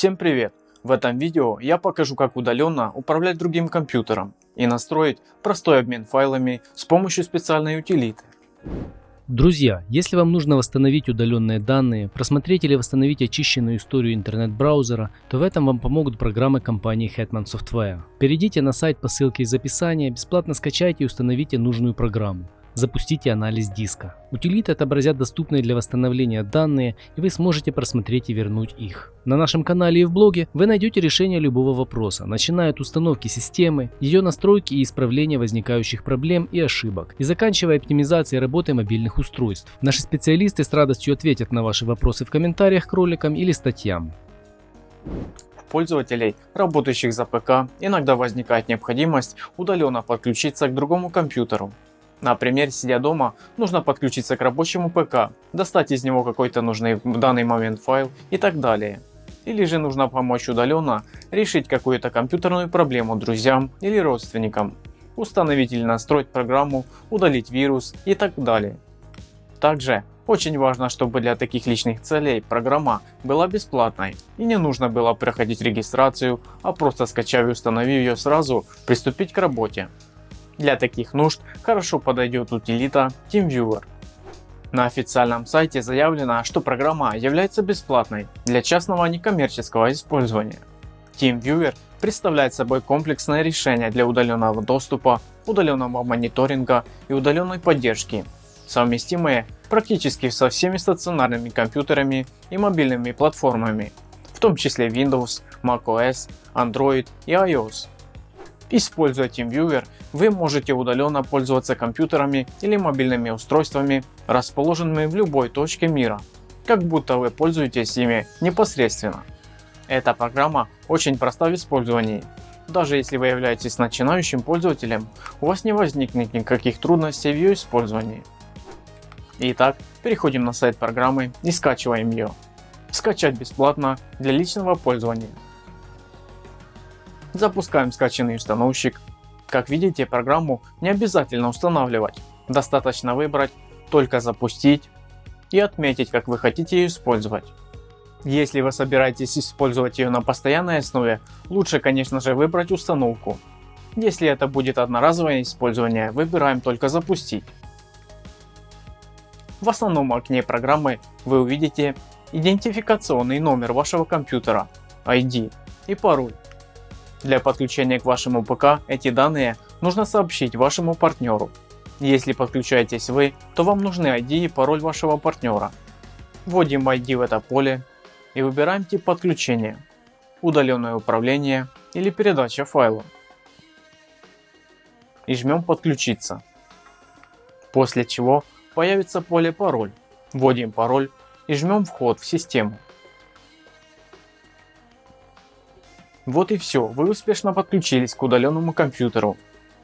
Всем привет! В этом видео я покажу как удаленно управлять другим компьютером и настроить простой обмен файлами с помощью специальной утилиты. Друзья, если вам нужно восстановить удаленные данные, просмотреть или восстановить очищенную историю интернет-браузера, то в этом вам помогут программы компании Hetman Software. Перейдите на сайт по ссылке из описания, бесплатно скачайте и установите нужную программу запустите анализ диска. Утилиты отобразят доступные для восстановления данные и вы сможете просмотреть и вернуть их. На нашем канале и в блоге вы найдете решение любого вопроса, начиная от установки системы, ее настройки и исправления возникающих проблем и ошибок, и заканчивая оптимизацией работы мобильных устройств. Наши специалисты с радостью ответят на ваши вопросы в комментариях к роликам или статьям пользователей, работающих за ПК, иногда возникает необходимость удаленно подключиться к другому компьютеру. Например, сидя дома, нужно подключиться к рабочему ПК, достать из него какой-то нужный в данный момент файл и так далее. Или же нужно помочь удаленно решить какую-то компьютерную проблему друзьям или родственникам, установить или настроить программу, удалить вирус и так далее. Также очень важно, чтобы для таких личных целей программа была бесплатной и не нужно было проходить регистрацию, а просто скачав и установив ее сразу, приступить к работе. Для таких нужд хорошо подойдет утилита TeamViewer. На официальном сайте заявлено, что программа является бесплатной для частного некоммерческого использования. TeamViewer представляет собой комплексное решение для удаленного доступа, удаленного мониторинга и удаленной поддержки, совместимые практически со всеми стационарными компьютерами и мобильными платформами, в том числе Windows, macOS, Android и iOS. Используя TeamViewer, вы можете удаленно пользоваться компьютерами или мобильными устройствами, расположенными в любой точке мира, как будто вы пользуетесь ими непосредственно. Эта программа очень проста в использовании. Даже если вы являетесь начинающим пользователем, у вас не возникнет никаких трудностей в ее использовании. Итак, переходим на сайт программы и скачиваем ее. Скачать бесплатно для личного пользования. Запускаем скачанный установщик. Как видите, программу не обязательно устанавливать. Достаточно выбрать «Только запустить» и отметить, как вы хотите ее использовать. Если вы собираетесь использовать ее на постоянной основе, лучше конечно же выбрать установку. Если это будет одноразовое использование, выбираем только запустить. В основном окне программы вы увидите идентификационный номер вашего компьютера, ID и пароль. Для подключения к вашему ПК эти данные нужно сообщить вашему партнеру. Если подключаетесь вы, то вам нужны ID и пароль вашего партнера. Вводим ID в это поле и выбираем тип подключения, удаленное управление или передача файла. И жмем подключиться. После чего появится поле пароль. Вводим пароль и жмем вход в систему. Вот и все, вы успешно подключились к удаленному компьютеру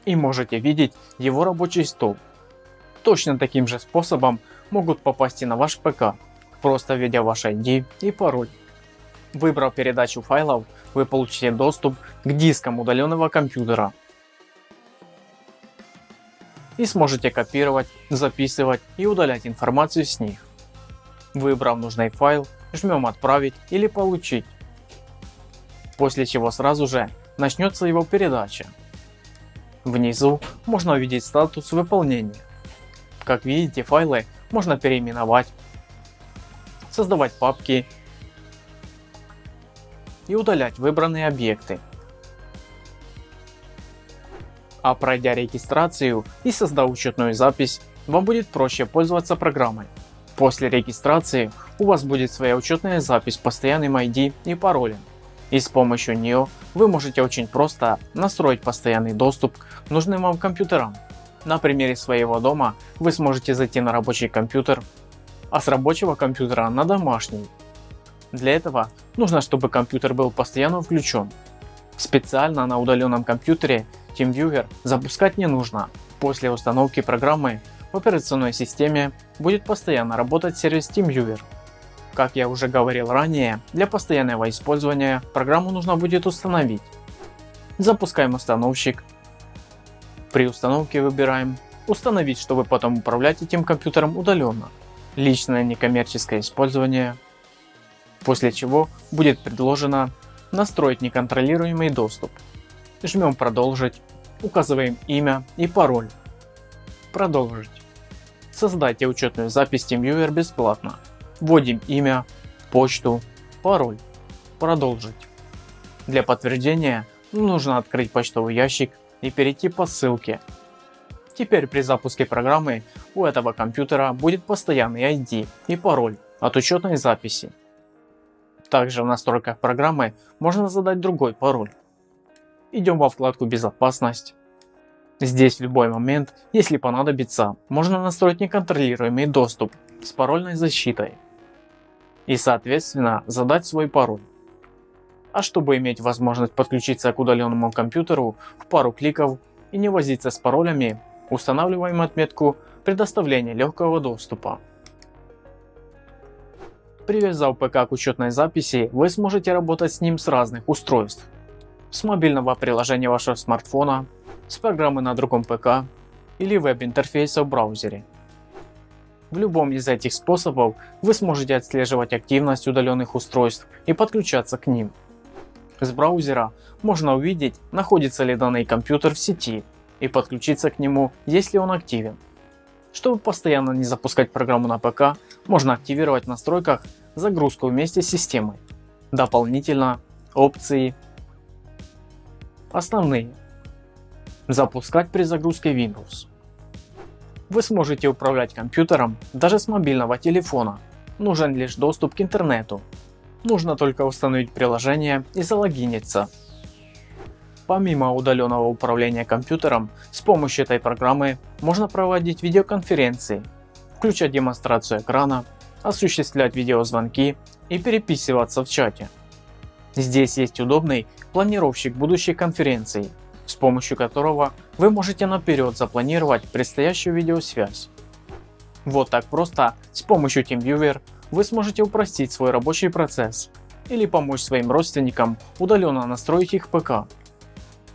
и можете видеть его рабочий стол. Точно таким же способом могут попасть и на ваш ПК, просто введя ваш ID и пароль. Выбрав передачу файлов, вы получите доступ к дискам удаленного компьютера и сможете копировать, записывать и удалять информацию с них. Выбрав нужный файл, жмем отправить или получить после чего сразу же начнется его передача. Внизу можно увидеть статус выполнения. Как видите файлы можно переименовать, создавать папки и удалять выбранные объекты. А пройдя регистрацию и создав учетную запись, вам будет проще пользоваться программой. После регистрации у вас будет своя учетная запись с постоянным ID и паролем и с помощью нее вы можете очень просто настроить постоянный доступ к нужным вам компьютерам. На примере своего дома вы сможете зайти на рабочий компьютер, а с рабочего компьютера на домашний. Для этого нужно, чтобы компьютер был постоянно включен. Специально на удаленном компьютере TeamViewer запускать не нужно. После установки программы в операционной системе будет постоянно работать сервис TeamViewer. Как я уже говорил ранее, для постоянного использования программу нужно будет установить. Запускаем установщик. При установке выбираем «Установить, чтобы потом управлять этим компьютером удаленно», «Личное некоммерческое использование», после чего будет предложено настроить неконтролируемый доступ. Жмем продолжить, указываем имя и пароль. Продолжить. Создайте учетную запись TeamViewer бесплатно. Вводим имя, почту, пароль. Продолжить. Для подтверждения нужно открыть почтовый ящик и перейти по ссылке. Теперь при запуске программы у этого компьютера будет постоянный ID и пароль от учетной записи. Также в настройках программы можно задать другой пароль. Идем во вкладку безопасность. Здесь в любой момент, если понадобится, можно настроить неконтролируемый доступ с парольной защитой и соответственно задать свой пароль. А чтобы иметь возможность подключиться к удаленному компьютеру в пару кликов и не возиться с паролями, устанавливаем отметку предоставления легкого доступа. Привязав ПК к учетной записи, вы сможете работать с ним с разных устройств. С мобильного приложения вашего смартфона, с программы на другом ПК или веб-интерфейса в браузере. В любом из этих способов вы сможете отслеживать активность удаленных устройств и подключаться к ним. С браузера можно увидеть, находится ли данный компьютер в сети и подключиться к нему, если он активен. Чтобы постоянно не запускать программу на ПК, можно активировать в настройках загрузку вместе с системой. Дополнительно опции Основные. Запускать при загрузке Windows. Вы сможете управлять компьютером даже с мобильного телефона. Нужен лишь доступ к интернету. Нужно только установить приложение и залогиниться. Помимо удаленного управления компьютером, с помощью этой программы можно проводить видеоконференции, включать демонстрацию экрана, осуществлять видеозвонки и переписываться в чате. Здесь есть удобный планировщик будущей конференции, с помощью которого вы можете наперед запланировать предстоящую видеосвязь. Вот так просто с помощью TeamViewer вы сможете упростить свой рабочий процесс или помочь своим родственникам удаленно настроить их ПК.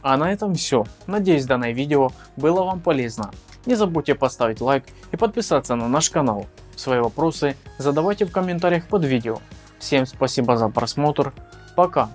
А на этом все. Надеюсь данное видео было вам полезно. Не забудьте поставить лайк и подписаться на наш канал. Свои вопросы задавайте в комментариях под видео. Всем спасибо за просмотр. Пока.